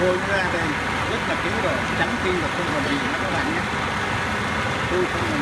đây nó ra đây, rất là kỹ rồi trắng tinh và không còn gì nữa các bạn nhé. Tôi không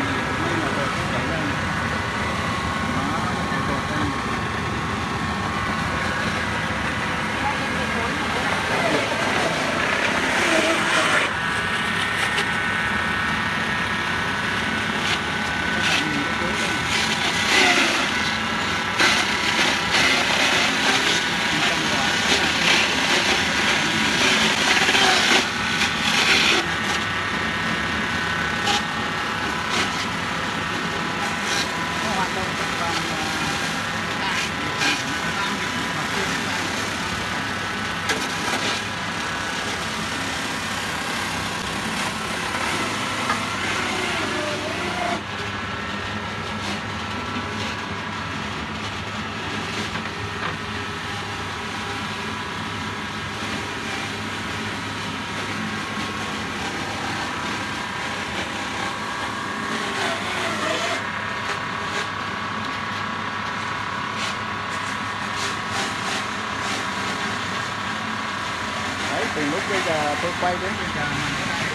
từ lúc bây giờ tôi quay đến bây giờ mà cái này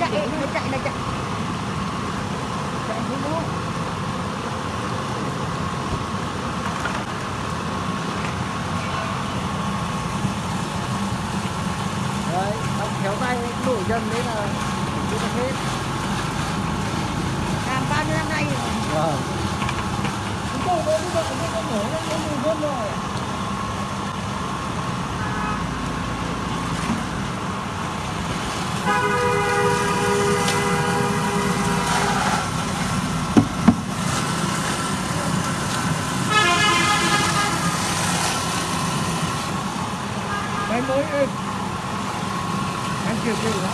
chạy nó chạy là chạy chạy không có đấy kéo tay đổ dần đấy là chưa được hết. Làm bao nhiêu năm nay rồi? Vâng. Chúng tôi mới bây giờ cũng có nổ nó có mùi hơn rồi. Mới kêu kêu đó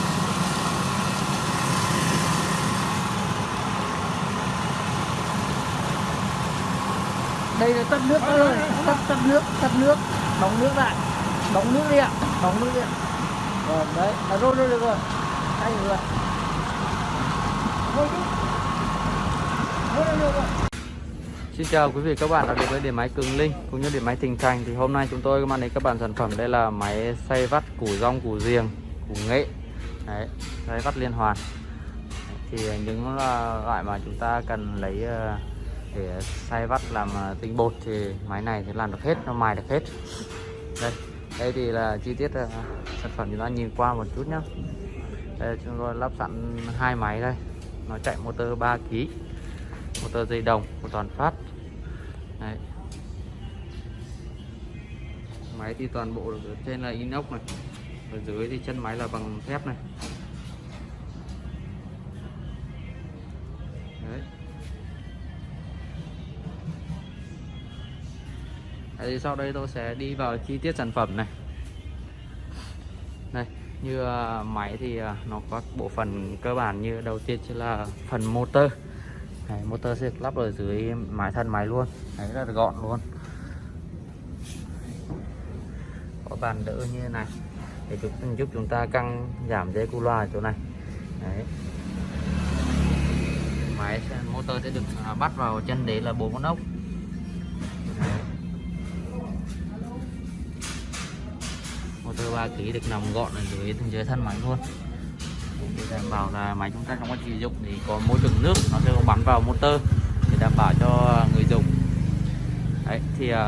đây là tắt nước ơi tắt tắt nước tắt nước. Đóng nước lại. Đóng nước đi ạ. Đóng nước đi ạ. Vâng, à, rồi đấy. Là rôn rồi, được rồi. Tay được rồi. Thôi chứ. Được rồi. Xin chào quý vị, các bạn đã đến với điện máy Cường Linh cũng như điện máy Thịnh Thành. Thì hôm nay chúng tôi mang đến các bạn sản phẩm. Đây là máy xay vắt củ rong, củ riềng củ nghệ. Đấy, xay vắt liên hoàn. Thì những ờ, loại mà chúng ta cần lấy ờ, để xay vắt làm ờ, tinh bột thì máy này thì làm được hết nó mài được hết. Đây đây thì là chi tiết sản phẩm chúng ta nhìn qua một chút nhé đây chúng tôi lắp sẵn hai máy đây. Nó chạy motor 3 kg motor dây đồng của toàn phát. Đấy. máy thì toàn bộ trên là inox này ở dưới thì chân máy là bằng thép này. Đấy. Thì sau đây tôi sẽ đi vào chi tiết sản phẩm này. Đây như à, máy thì à, nó có bộ phận cơ bản như đầu tiên chính là phần motor. Đấy, motor sẽ lắp ở dưới mái thân máy luôn. Đấy là gọn luôn. Có bàn đỡ như thế này để giúp, giúp chúng ta căng giảm dây cu loa ở chỗ này. Đấy. Máy motor sẽ được à, bắt vào chân đế là bốn con ốc. Motor 3 kg được nằm gọn ở dưới dưới thân máy luôn. Để đảm bảo là máy chúng ta trong quá trình sử dụng thì có môi trường nước nó sẽ không bắn vào motor để đảm bảo cho người dùng. Đấy thì uh,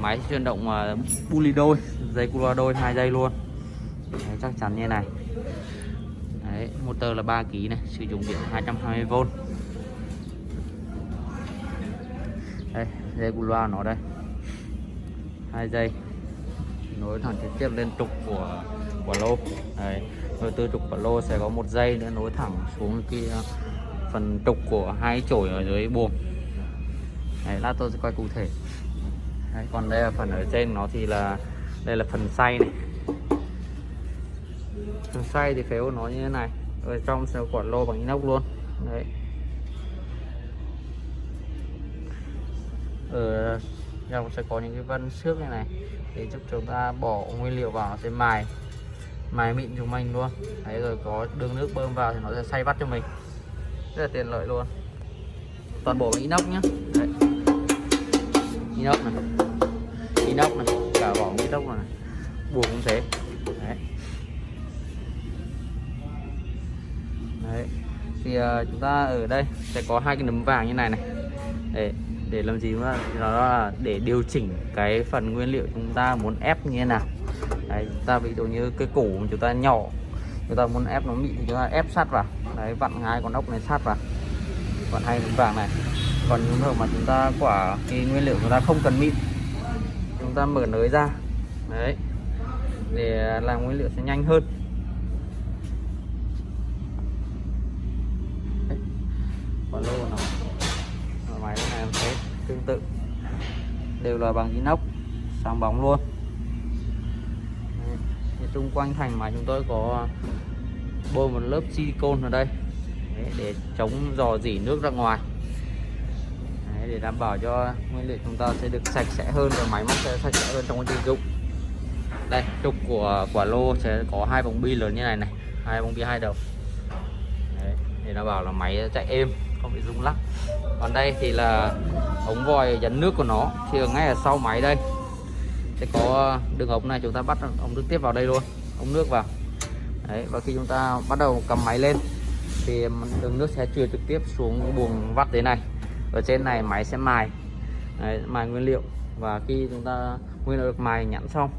máy chuyển động à, uh, puli đôi dây cu loa đôi hai dây luôn đấy, chắc chắn như này. Đấy motor là 3 kg này sử dụng điện 220V đây dây cu loa nó đây. Hai dây. Nối thẳng trực tiếp lên trục của của lô. Đấy rồi từ trục của lô sẽ có một dây nữa nối thẳng xuống cái phần trục của hai chổi ở dưới buồng. Đấy lát tôi sẽ quay cụ thể. Đấy, còn đây là phần ở trên nó thì là đây là phần xay này phần xoay thì phếu nó như thế này. Ở trong sẽ quả lô bằng inox luôn. Đấy. Ở trong sẽ có những cái vân xước này này, để giúp chúng ta bỏ nguyên liệu vào nó sẽ mài. Mài mịn chúng mình luôn. Đấy, rồi có đường nước bơm vào thì nó sẽ xay vắt cho mình. Rất là tiện lợi luôn. Toàn bộ bằng inox nhá. Đấy. inox này. Inox này. Cả vỏ inox này. Buộc cũng thế. Đấy. Thì uh, chúng ta ở đây sẽ có hai cái nấm vàng như này này. Để để làm gì mà nó là để điều chỉnh cái phần nguyên liệu chúng ta muốn ép như thế nào. Đấy chúng ta ví dụ như cái củ mà chúng ta nhỏ chúng ta muốn ép nó mịn thì chúng ta ép sát vào. Đấy vặn hai con ốc này sát vào. Còn hai nấm vàng này. Còn những trường mà chúng ta quả cái nguyên liệu chúng ta không cần mịn chúng ta mở nới ra. Đấy để làm nguyên liệu sẽ nhanh hơn. Tương tự. Đều là bằng inox sáng bóng luôn. Đấy. Thì xung quanh thành máy chúng tôi có bôi một lớp silicone ở đây. Đấy, để chống dò dỉ nước ra ngoài. Đấy, để đảm bảo cho nguyên liệu chúng ta sẽ được sạch sẽ hơn và máy móc sẽ sạch sẽ hơn trong quá trình dụng. Đây trục của quả lô sẽ có hai vòng bi lớn như này này hai vòng bi hai đầu. Đấy, để đảm bảo là máy chạy êm không bị rung lắc. Còn đây thì là ống vòi dẫn nước của nó. Thì ở ngay ở sau máy đây. Sẽ có ờ, đường ống này chúng ta bắt ống nước tiếp vào đây luôn. Ống nước vào. Đấy, và khi chúng ta bắt đầu cầm máy lên thì đường nước sẽ truyền trực tiếp xuống buồng vắt thế này. Ở trên này máy sẽ mài. Đấy, mài nguyên liệu. Và khi chúng ta nguyên liệu được mài nhẵn xong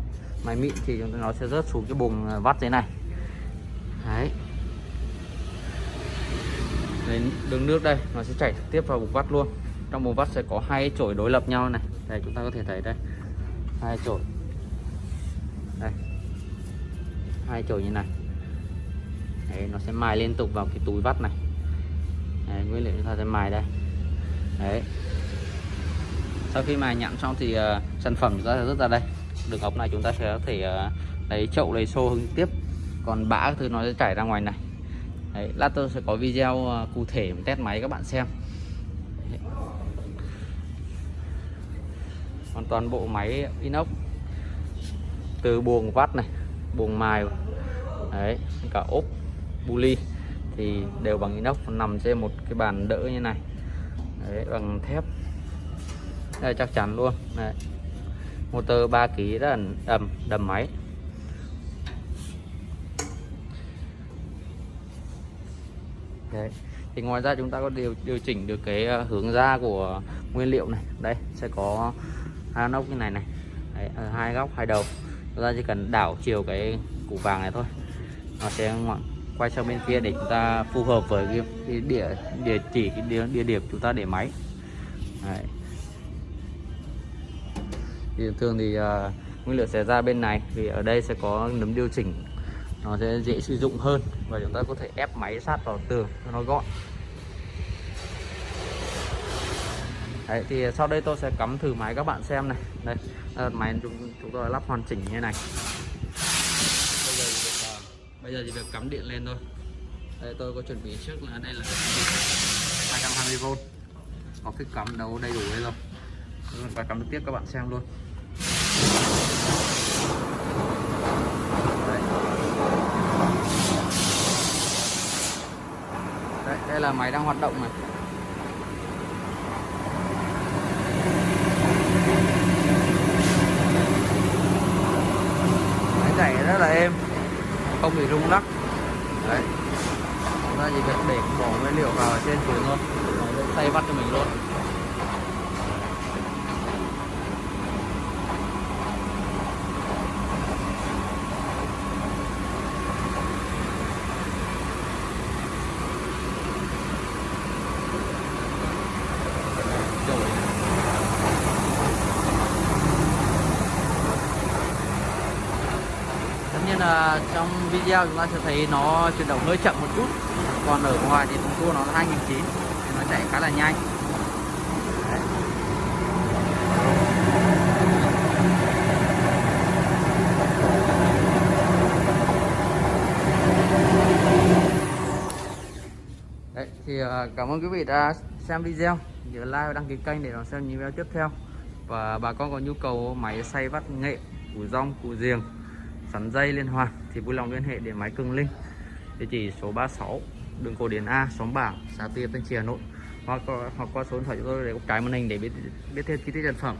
mài mịn thì chúng ta nó sẽ rớt xuống cái buồng ờ, vắt thế này. Đấy. Đến đường nước đây nó sẽ chảy trực tiếp vào bục vắt luôn. Trong bục vắt sẽ có hai chổi đối lập nhau này. Đây chúng ta có thể thấy đây. Hai chổi. Đây. Hai chổi như này. Đấy, nó sẽ mài liên tục vào cái túi vắt này. Đấy, nguyên liệu chúng ta sẽ mài đây. Đấy. Sau khi mài nhẵn xong thì uh, sản phẩm chúng ta ra đây. Đường ống này chúng ta sẽ có thể uh, lấy chậu lấy xô hứng tiếp. Còn bã thứ nó sẽ chảy ra ngoài này. Đấy, lát tôi sẽ có video à, cụ thể test máy các bạn xem. Đấy. còn toàn bộ máy inox từ buồng vắt này buồng mài đấy cả ốp buli thì đều bằng inox nằm trên một cái bàn đỡ như này. Đấy, bằng thép. Đây chắc chắn luôn. Đấy. motor 3 kg rất là đầm đầm máy. Đấy. thì ngoài ra chúng ta có điều điều chỉnh được cái ờ, hướng ra của nguyên liệu này. Đây sẽ có hai nóc như này này. Đấy, ờ, hai góc hai đầu. Chúng ta chỉ cần đảo chiều cái củ vàng này thôi. Nó sẽ quay sang bên kia để chúng ta phù hợp với cái, cái địa địa chỉ cái địa, địa điểm chúng ta để máy. Đấy. thì thường thì uh, nguyên liệu sẽ ra bên này. Vì ở đây sẽ có nấm điều chỉnh nó sẽ dễ sử dụng hơn và chúng ta có thể ép máy sát vào tường cho nó gọn. Đấy, thì sau đây tôi sẽ cắm thử máy các bạn xem này. Đây à, máy chúng chúng tôi lắp hoàn chỉnh như này. Bây giờ thì bây giờ chỉ việc cắm điện lên thôi. Đây tôi có chuẩn bị trước là đây là 220V có cái cắm đấu đầy đủ đây rồi. Và cắm được tiếp các bạn xem luôn đây. Đây, là máy đang hoạt động này. Máy chạy rất là êm. Không bị rung lắc. Video chúng ta sẽ thấy nó chuyển động hơi chậm một chút. Còn ở ngoài thì thùng cua nó là 2009 thì nó chạy khá là nhanh. Đấy. Đấy, thì à, cảm ơn quý vị đã xem video. Nhớ like và đăng ký kênh để đón xem những video tiếp theo. Và bà con có nhu cầu máy xay vắt nghệ củ rong củ giềng sắn dây liên hoàn thì vui lòng liên hệ điện máy Cường Linh. Địa chỉ số 36 đường Cổ Điển A, xóm Bảng, xã Tiên Tân Trì, Hà Nội. Hoặc hoặc qua số điện thoại chúng tôi để góc trái màn hình để biết biết thêm chi tiết sản phẩm.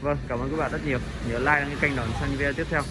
Vâng cảm ơn các bạn rất nhiều. Nhớ like đăng ký kênh đón xem video tiếp theo.